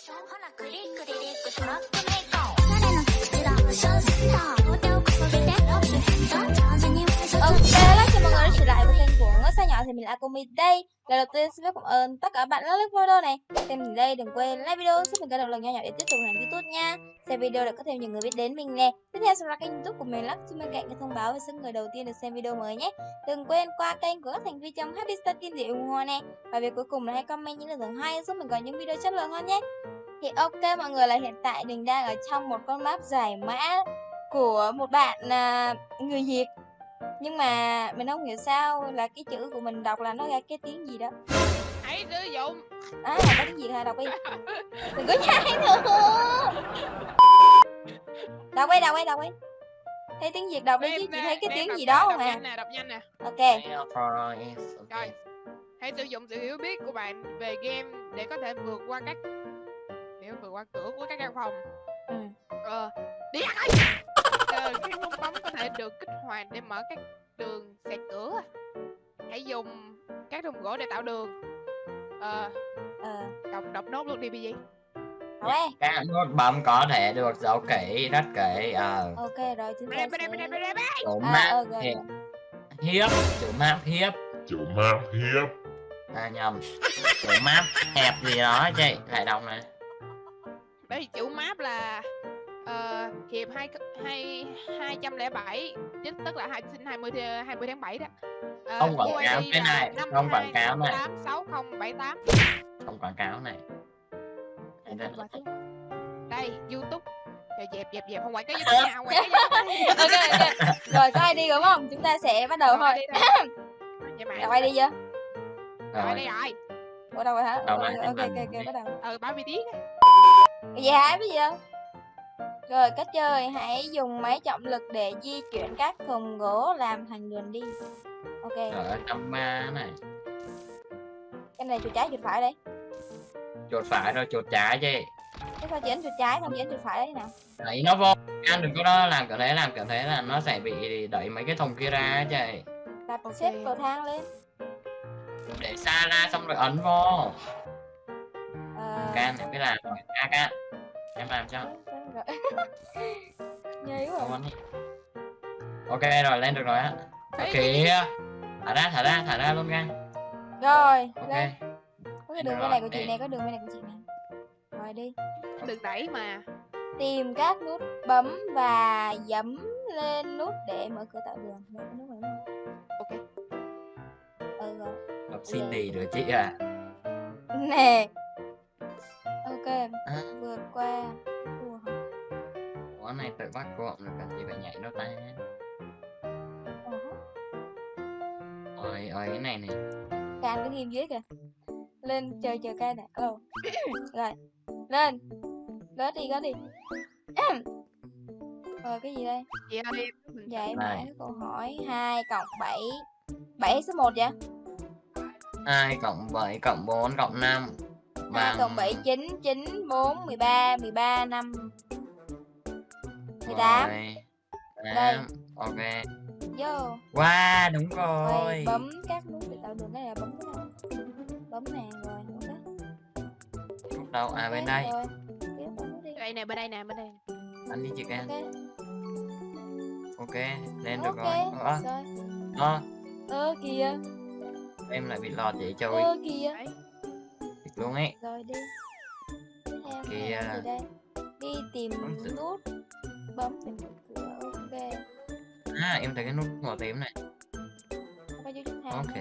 ほらクリックリリックトラックメーカー誰の口だ小センター両手を掲げて Love your hands up 上手に thì mình là Akumi đây lần đầu tiên xin phép cảm ơn tất cả bạn đã like video này. Xem mình đây đừng quên like video giúp mình có động lực nhỏ nhỏ để tiếp tục làm youtube nha. Xem video để có thêm nhiều người biết đến mình nè. Tiếp theo subscribe kênh youtube của mình lắc cho bên cạnh cái thông báo về số người đầu tiên được xem video mới nhé. Đừng quên qua kênh của các thành viên trong Happy Star Team để ủng hộ nè. Và việc cuối cùng là hãy comment những lời thưởng hay giúp mình có những video chất lượng hơn nhé. Thì ok mọi người là hiện tại mình đang ở trong một con map giải mã của một bạn à, người Việt nhưng mà mình không hiểu sao là cái chữ của mình đọc là nó ra cái tiếng gì đó. Hãy sử dụng. À là có tiếng gì hả? Đọc đi. Đừng có nhai nữa. Đọc đi đọc đi đọc đi. Thấy tiếng việt đọc đi chứ chị thấy cái tiếng gì đó không đọc à? nhanh nè đọc nhanh nè. Ok. Rồi. Hãy sử dụng sự hiểu biết của bạn về game để có thể vượt qua các để vượt qua cửa của các căn phòng. Ừ. ờ đi ăn ơi ờ, các nút bấm có thể được kích hoạt để mở các đường xẹt cửa. Hãy dùng các thùng gỗ để tạo đường. Ờ ờ. đọc đọc nốt luôn đi bị gì đọc đi các nút bấm có thể được giấu kỹ rất kỹ ờ. Ok rồi chúng ta sẽ chủ à, map ok. hiệp. Hiếp chủ map hiếp. Chủ map hiếp. À nhầm. Chủ map hẹp gì đó chị lại đọc này. Đây chữ map là ờ, hiệp hai hai hai trăm lẻ bảy chính tức là hai sinh hai mươi hai mươi tháng 7 đó. Ờ, Không quảng cáo cái này, không quảng cáo này. 52686078. không quảng cáo này. Đây, youtube. Dẹp dẹp dẹp không quảng cáo youtube nha không quảng cáo youtube ok ok. Rồi có ID đúng không? Chúng ta sẽ bắt đầu thôi. vậy đọc ID chưa rồi. Đây rồi? Ủa đâu rồi hả? Đâu ok ok ok, bắt đầu. Ừ mươi tiếng. Vậy hả? Bây giờ Rồi cách chơi hãy dùng máy trọng lực để di chuyển các thùng gỗ làm thành đường đi. Ok. Ở trong ma này. Cái này chuột trái chuột phải đây. Chuột phải rồi chuột trái chị Thế sao chỉ chuột trái không chỉ chuột phải đấy nào? Đẩy nó vô. Ăn đừng có đó làm kiểu thế làm kiểu thế là nó sẽ bị đẩy mấy cái thùng kia ra chị. Đặt Ok. xếp cầu thang lên. Để xa ra xong rồi ấn vô. Ờ, can thì biết làm rồi a can em làm cho rồi. Nhây quá đi. ok rồi lên được rồi á. Kìa thả ra thả ra thả ra luôn nha. Rồi ok. lên. Có cái đường bên này của chị này Có đường bên này của chị này Rồi đi. Đừng đẩy mà. Tìm các nút bấm và dẫm lên nút để mở cửa tạo đường. Nút ok. Ừ rồi. Đọc xin đi rồi chị à Nè. Ok À. Vượt qua? Ủa này tự bắt cộm rồi cần gì phải nhảy đâu ta? Ôi ôi cái này này. Can cứ nghiêm dưới kìa. Lên chờ chờ can nè Ồ Rồi. Lên. Gớt đi gớt đi. Rồi cái gì đây? Chị ơi mã Này. cái câu hỏi 2 cộng 7 7 số 1 vậy? 2 cộng 7 cộng 4 cộng 5 2 bằng cộng 7 9 9 4 13 13 5 18 Rồi. Đây. Ok. Vô. Wow đúng Rồi rồi. bấm các nút để tạo đường cái này là bấm cái nào Bấm nè rồi ok Lúc đâu? À bên đây. nút đây nè bên đây nè bên đây anh đi chị can Ok. Ok lên được rồi. Ơ, Rồi. Ơ, Ơ kìa. Em lại bị lọt vậy trời Ơ kìa. Thiệt luôn ấy. Rồi đi. Tiếp theo Kìa. đây. Đi tìm nút Bấm để mở cửa ok. À em thấy cái nút màu tím này. Ok.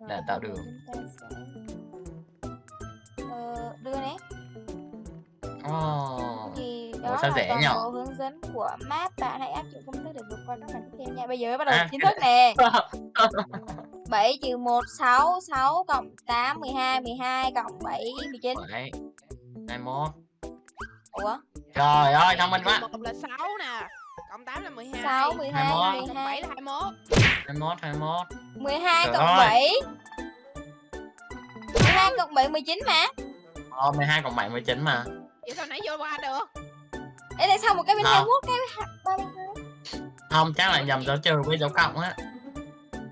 Rồi, Đã tạo đường. sẽ Ờ, đưa nè. Oh. thì Ủa, đó sao là toàn nhở? bộ hướng dẫn của map bạn hãy áp dụng công thức để vượt qua các phần tiếp theo nha. Bây giờ mới bắt đầu À, chính thức nè. 7 trừ 1 6 6 cộng 8 12 12 cộng 7 19 Bảy, 21 Ủa? Trời ơi thông minh quá. Một là 6 nè. Cộng 8 là 12 6 12 21. cộng 7 12 là 21 21 21 12 Trời cộng ơi. 7 12 cộng 7 19 mà. Ờ 12 cộng 7 19 mà. Vậy sao nãy vô qua được? Ê tại sao một cái bên Không. 21 cái bên ba bên hai Không chắc là nhầm dấu trừ với dấu cộng á.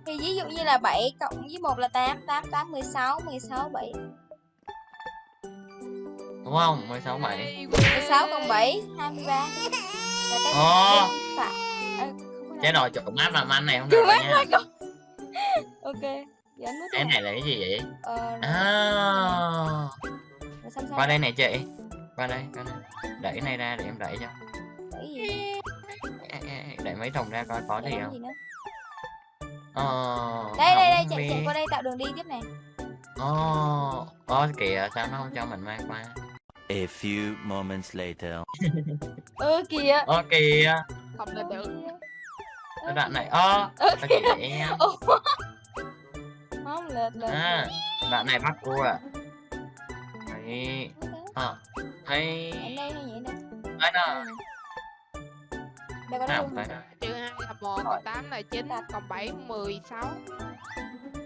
Thì ví dụ như là 7 cộng với 1 là 8 8 8 16 16 7 đúng không? 16 7 Ê, 16 quê. cộng 7 23 Và cái Ồ. có chế đâu. độ chỗ map làm ăn này không được mát nha. Ok cái này là cái gì vậy? Ờ à, qua đây này chị. Qua đây qua đây. Đẩy này ra để em đẩy cho. Cái gì? Đẩy mấy thùng ra coi có gì không? gì ờ, Đây đây đây chạy chạy qua đây tạo đường đi tiếp này. Ồ, ồ kìa sao nó không cho mình mang qua A few moments later. Ơ kìa. Ồ kìa. Không lên được cái đoạn này. Ơ Ơ kìa. Không lệch lệch à đoạn này bắt cua à. Thấy. Ờ thấy. Nhảy đây nhảy đây có nào đâu trừ hai là một cộng tám là chín cộng bảy mười sáu.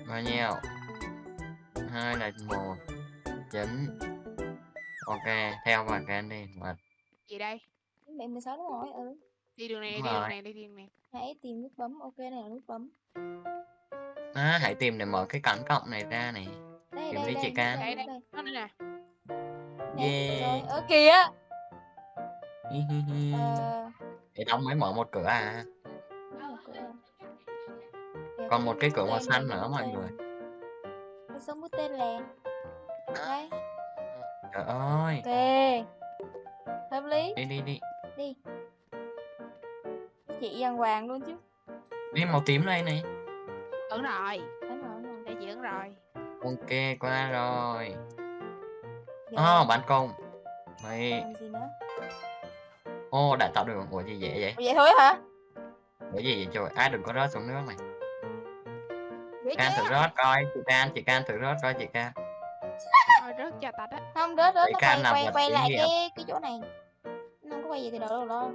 Bao nhiêu? Hai là một chín ok theo vào cái đi mà gì đây? Mẹ 16 đúng rồi ừ. Đi đường này đi đường này đi đường này. Hãy tìm nút bấm ok này là nút bấm. À, hãy tìm để mở cái cánh cộng này ra này. Đây Tìm đây đi đây chị Can. đây, đây đây, đây nó đây. Nè yeah. kìa! Hi, hi. Ờ để đóng mới mở một cửa à. Còn một cái cửa màu xanh nữa mọi người. Cái số bút tên lè Đây trời ơi. Ok. Hợp lý. Đi đi đi. Đi. Chị dàn hoàng luôn chứ. Đi màu tím đây này ấn rồi. Đúng rồi, đây chị ấn rồi. Ok qua rồi. Giờ oh bán công. Mày. Làm gì nữa? Ô đã tạo được ủa gì dễ vậy? Vậy thôi hả? Ủa gì vậy trời? Ai đừng có rớt xuống nước này can thử rớt coi chị can chị can thử rớt coi chị can Thôi rớt cho tạch á. Không rớt rớt nó quay quay quay lại cái cái chỗ này. Nó không có quay về từ đầu đâu lo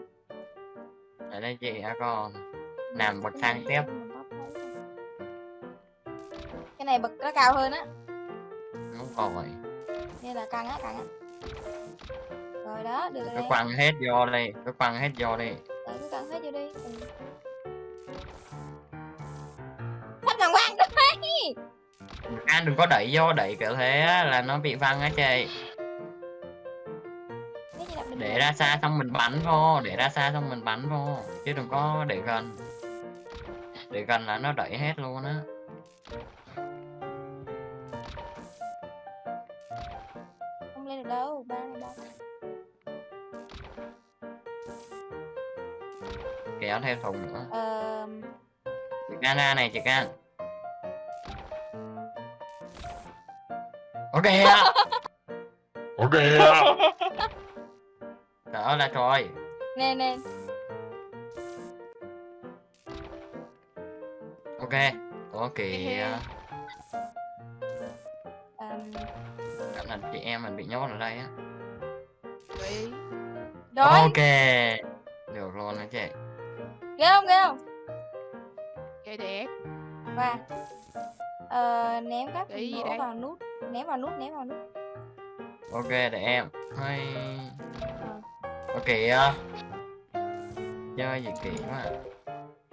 ở đây chị đã còn làm bậc thang tiếp. Cái này bậc nó cao hơn á. Không còn rồi. Nên là căng á căng á. Rồi đó được rồi cứ quăng hết vô đây cứ quăng hết vô đi. Đấy, cứ căng hết vô đi. Ừ. Sắp thằng Quang đấy can đừng có đẩy vô đẩy kiểu thế là nó bị văng á chị. Để ra xa xong mình bắn vô để ra xa xong mình bắn vô chứ đừng có để gần. Để gần là nó đẩy hết luôn á. Không lên được đâu ba này ba. Kéo theo thùng nữa. Ờ chị can ra này chị ok Ok. đỡ là rồi Nè nè. Ok có kìa. Ờm, Cảm là chị em mình bị nhốt ở đây á. Rồi ok. Được luôn đó chị? Ghê không ghê không? Chơi đẹp Và Ờ ném các Để gì gỗ đây? vào nút Ném vào nút ném vào nút. Ok để em. Hay. Ok á. Chơi gì kỳ quá.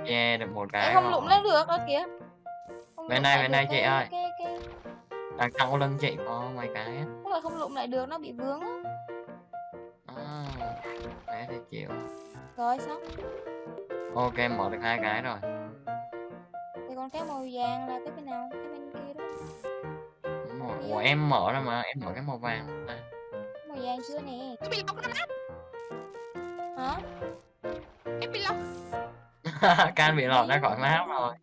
Che được một cái Em không lụng lên được ơ kìa. Không Bên lại bên đây chị ơi. cái, cái, đằng sau lưng chị có mấy cái Tức là không lụng lại được nó bị vướng á. À, thế thì chịu. Rồi xong. Ok mở được hai cái rồi. Thì còn cái màu vàng là cái bên nào? Cái bên kia đó Ủa em mở ra mà em mở cái màu vàng à. Màu vàng chưa nè? Cái bị lọc nắp Hả? Cái bị lọc can bị lọt ra khỏi map rồi.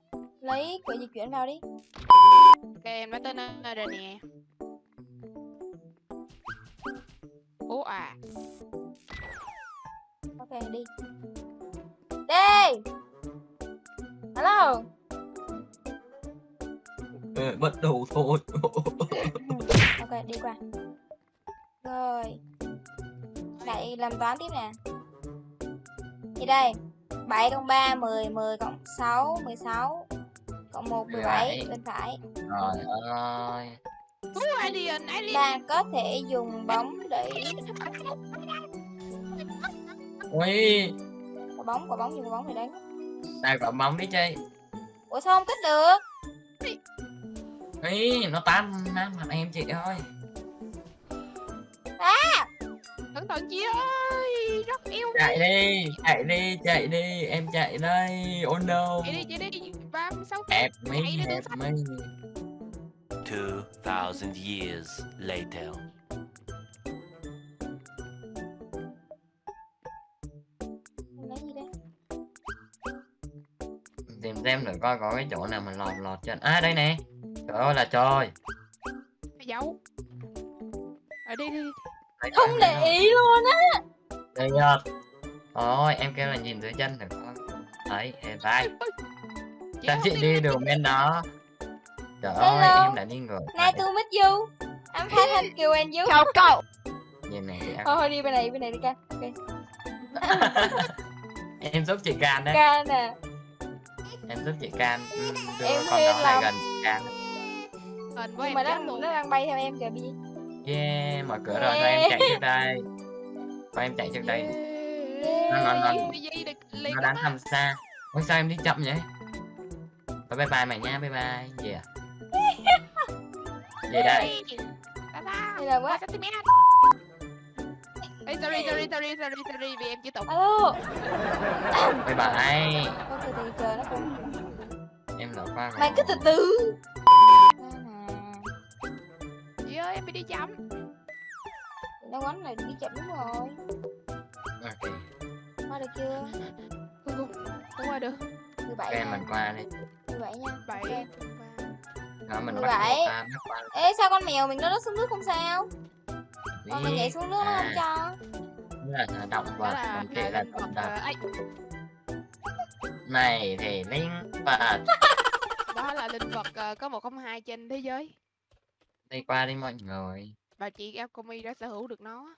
Lấy cửa di chuyển vào đi. Ok em đã tới nơi rồi nè. Ủa à. Ok đi. Đi Hello bắt đầu thôi Ok đi qua. Rồi. Lại làm toán tiếp nè. Thì đây 7 cộng 3 10 10 cộng 6 16 Cộng 1 17 17. bên phải. Trời ơi. Ta có thể dùng bóng để ui. Quả bóng, quả bóng dùng quả bóng để đánh đây quả bóng đi chơi? Ủa sao không kích được Ý, nó tát nát mặt em chị ơi. À cẩn thận chị ơi rất yêu chạy đi chạy đi chạy đi em chạy đây. Oh no. Chị đi Chạy đi, help đừng me Two thousand years later. tìm xem thử coi có cái chỗ nào mà lọt lọt chân. À đây nè trời ơi là trời. Dấu ở đi đi Đây, không để ý luôn á. Đây nhật Ôi em kêu là nhìn dưới chân thử coi Đấy hiện tại Sao chị đi đường bên đó? Trời ơi em đã đi ngược nice to meet you. I'm fine thank you and you. Chào cậu. Nhìn này chị thôi thôi đi bên này bên này đi ca. Ok. Em giúp chị can đấy. Ca nè Em giúp chị can. Ừ, Đưa Em con đó lại gần chị can hình của nhưng em mà nó luôn. nó đang bay theo em kìa bi. Yeah mở cửa rồi thôi em chạy trước đây. Thôi em chạy trước đây. Nó- nó- nó- Cái gì được liền Nó đánh thăm xa. Ôi sao em đi chậm vậy? Thôi bye bye mày nha bye bye. À Gì đây ta ta Đây là cm Ê, sorry sorry sorry sorry sorry vì em chỉ tục alo. Bye bye. Thôi từ từ chờ nó cũng Em lỡ qua rồi. Mày cứ từ từ ơi em bị đi chậm nó quánh này đi chậm đúng rồi Ok qua được chưa? Không không không qua được. Mười bảy Ok mình qua đi. Mười bảy nha. Bảy. Ok. Đó mình Mười bắt bảy. buộc ta bắt qua. Ê sao con mèo mình nó rớt xuống nước không sao? Đi. còn mình nhảy xuống nước nó không À, cho Đó là động vật còn kệ là động vật ấy. Này thì linh vật đó là linh vật ờ, có một không hai trên thế giới đi qua đi mọi người. Và chị Alchemy đã sở hữu được nó.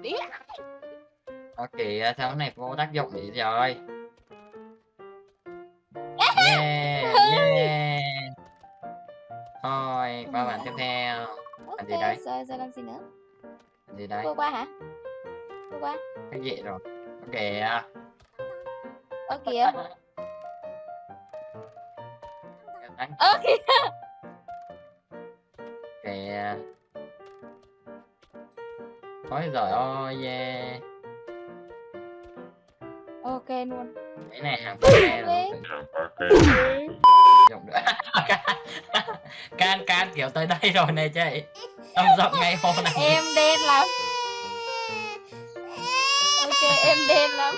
Đĩa ok sao này vô tác dụng gì rồi yeah yeah. Thôi qua bạn tiếp theo. Ok gì đấy? giờ giờ làm gì nữa? Gì đấy vô qua hả? Vô qua. Cái gì rồi? Ok à, ơ kìa. Kìa kìa ôi giời ơi yeah. Ok luôn. Cái này hàng xe rồi. Đi. dùng nữa can can kiểu tới đây rồi này chị. Ông rộng ngay hồ này. Em đen lắm. Ok em đen lắm.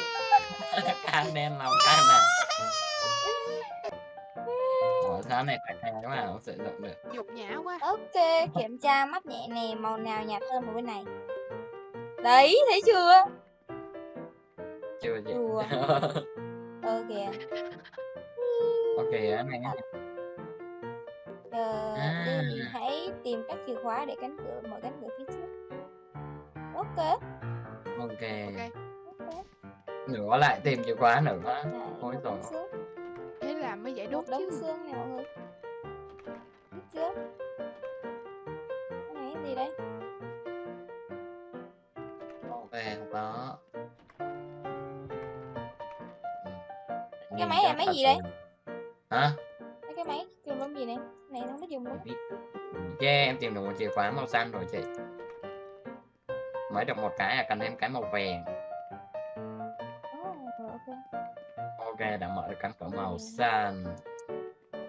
Can đen lòng can này Sao này phải thay mà không sử dụng được. Nhục nhã quá. Ok kiểm tra mắt nhẹ nè màu nào nhạt hơn màu bên này. Đấy thấy chưa? Chưa gì Đùa. ơ kìa ok cái này Ờ, À. đi hãy tìm các chìa khóa để cánh cửa mở cánh cửa phía trước. Ok. Ok. Ok. Ok nữa lại tìm chìa khóa nữa. Này, Ôi một dồi đống xương thế là mới giải một đốt đống chứ. xương nè mọi người. Biết chưa cái này cái gì đây? Ok không có Cái máy này máy gì đây? hả? Mấy cái máy dùng làm gì này? Này nó không dùng luôn yeah em tìm được một chìa khóa màu xanh rồi chị. Mới được một cái à cần thêm cái màu vàng ok đã mở được cánh cửa màu xanh.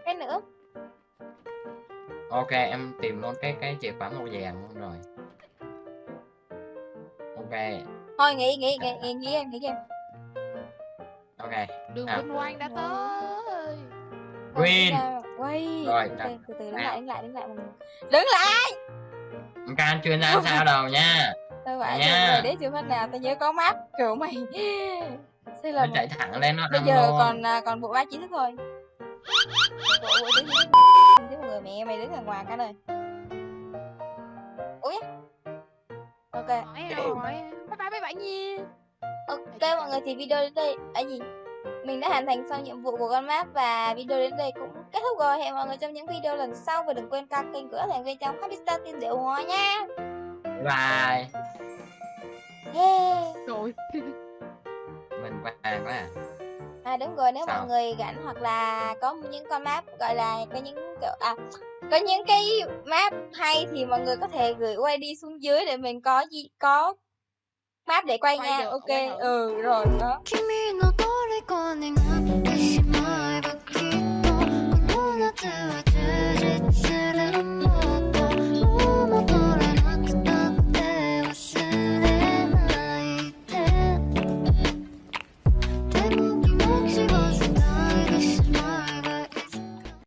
Cái nữa. Ok em tìm luôn cái cái chìa khóa màu vàng luôn rồi. Ok. Thôi nghỉ nghỉ nghỉ nghỉ nghỉ em nghỉ em. Ok. Đường À. vinh quang đã tới. Green. quay Rồi, Ok, đặt- từ từ đứng nào. lại đứng lại đứng lại người đứng lại! Em can chuyên gia sao đâu nha. Tao phải Nha. rồi để chưa phát nào tao nhớ có mắt. Kiểu mày Thế là nó chạy thẳng lên nó bây giờ luôn. còn à, còn bộ ba kiến thức thôi bộ bộ tứ kiến chứ mọi người mẹ mày đứng ở ngoài cả đời ui ok. Hỏi bye bye bye bye nha. Ok mọi người thì video đến đây. À gì? Mình đã hoàn thành xong nhiệm vụ của con map và video đến đây cũng kết thúc rồi. Hẹn mọi người trong những video lần sau và đừng quên ca kênh của thành viên trong Happy Star Team Diệu Hòa nha. Bye. Yeah. rồi vàng đó à. À đúng rồi nếu Sao? mọi người rảnh hoặc là có những con map gọi là có những kiểu à có những cái map hay thì mọi người có thể gửi quay đi xuống dưới để mình có gì có map để quay, quay nha. được, ok quay ừ rồi đó.